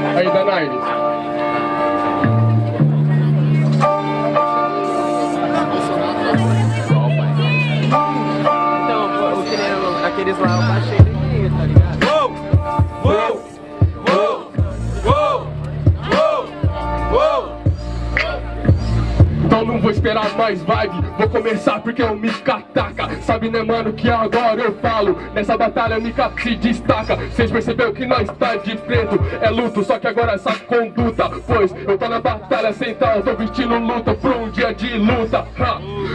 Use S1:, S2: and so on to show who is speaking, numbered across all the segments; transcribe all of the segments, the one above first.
S1: 还有
S2: 一百八 Esperar mais vibe, vou começar porque eu me cataca. Sabe né mano que agora eu falo, nessa batalha Mika se destaca. Cês percebeu que nós tá de preto, é luto, só que agora essa conduta. Pois eu tô na batalha central, tô vestindo luta pra um dia de luta.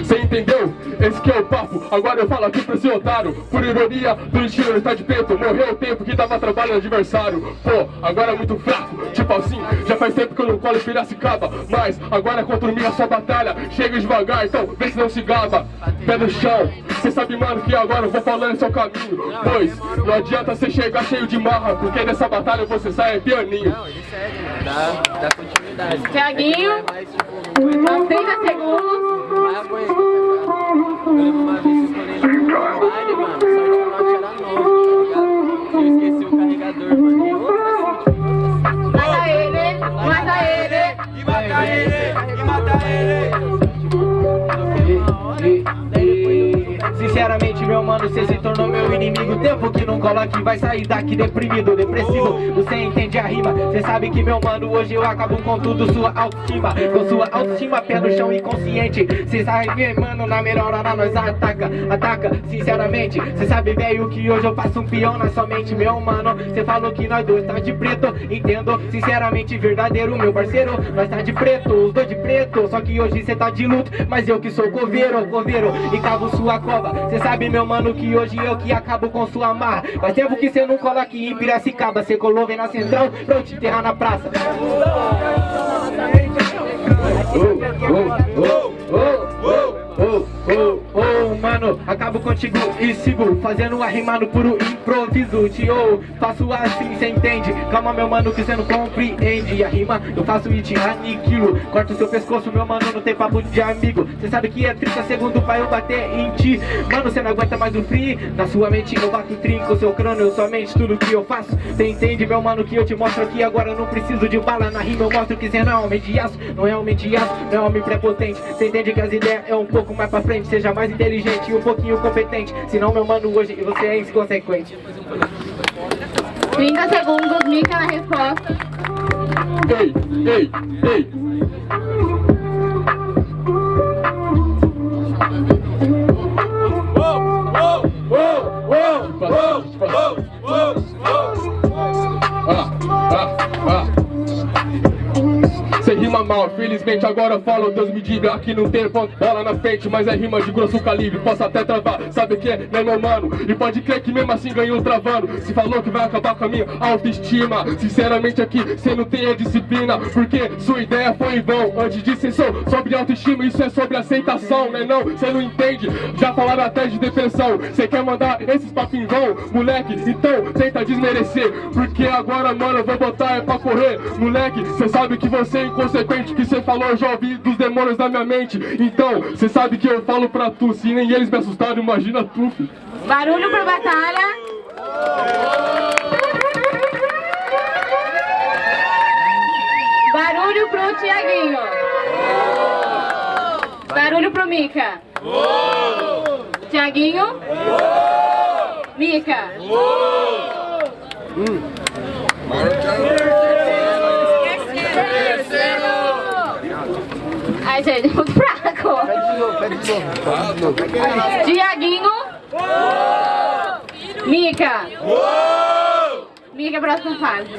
S2: Cê entendeu? Esse que é o papo, agora eu falo aqui pra esse otário. Por ironia do destino ele tá de preto, morreu o tempo que dava trabalho no adversário. Pô, agora é muito fraco, tipo assim, já faz tempo que eu não colo em Piracicaba. Mas agora é contra mim a sua batalha, devagar, então vê se não se gaba Pé no chão, cê sabe mano que agora eu vou falando seu caminho Pois, não adianta cê chegar cheio de marra Porque nessa batalha você sai pianinho
S3: Não, ele segue, mano. Dá, dá continuidade.
S4: Thiaguinho.
S5: Você se tornou meu inimigo, tempo cola aqui, vai sair daqui deprimido, depressivo. Você entende a rima, cê sabe que meu mano Hoje eu acabo com tudo, sua autoestima. Com sua autoestima, pé no chão inconsciente Cê sabe, mano, na melhor hora nós ataca Ataca, sinceramente. Cê sabe, velho, que hoje eu faço um peão na sua mente Meu mano, cê falou que nós dois tá de preto Entendo, sinceramente, verdadeiro, meu parceiro Nós tá de preto, os dois de preto. Só que hoje cê tá de luto, mas eu que sou coveiro, coveiro. E cavo sua cova, cê sabe, meu mano, que hoje eu que acabo com sua marra Faz tempo que cê não cola aqui em Piracicaba Cê colou, vem na central, pra eu te enterrar na praça Oh, oh, oh, mano, acabo contigo e sigo Fazendo a rima no puro improviso. Te ou faço assim, cê entende? Calma, meu mano, que cê não compreende. A rima eu faço e te aniquilo. Corto seu pescoço, meu mano, não tem papo de amigo. Cê sabe que é 30 segundos pra eu bater em ti. Mano, cê não aguenta mais o free Na sua mente eu bato trinco, seu crânio, somente tudo que eu faço. Cê entende, meu mano, que eu te mostro aqui Agora eu não preciso de bala. Na rima Eu mostro que cê não é homem de aço. Não é homem de aço, não é homem prepotente. Cê entende que as ideias é um pouco mais pra frente Seja mais inteligente e um pouquinho competente. Senão, meu mano, hoje você é inconsequente.
S4: 30 segundos, Mica na resposta.
S2: Ei, ei, ei.
S1: Uou, uou, uou, uou, uou, uou, uou.
S2: Felizmente agora fala, Deus me diga Aqui não tem bola na frente, mas é rima de grosso calibre Posso até travar, sabe o que é, né meu mano? E pode crer que mesmo assim ganhou travando. Se falou que vai acabar com a minha autoestima. Sinceramente aqui, cê não tem a disciplina Porque sua ideia foi em vão. Antes ser só sobre autoestima, isso é sobre aceitação, né não? Cê não entende, já falaram até de depressão. Cê quer mandar esses papos em vão, moleque? Então tenta desmerecer. Porque agora, mano, eu vou botar é pra correr. Moleque, cê sabe que você é inconsequente Que cê falou, eu já ouvi dos demônios da minha mente Então, cê sabe que eu falo pra tu Se nem eles me assustaram, imagina tu, filho.
S4: Barulho pra batalha. Barulho pro Tiaguinho. Barulho pro Mica. Tiaguinho. Mica. Ai, é muito fraco. Pede de novo, pede de novo. Diaguinho. Mica. Mica, próxima fase.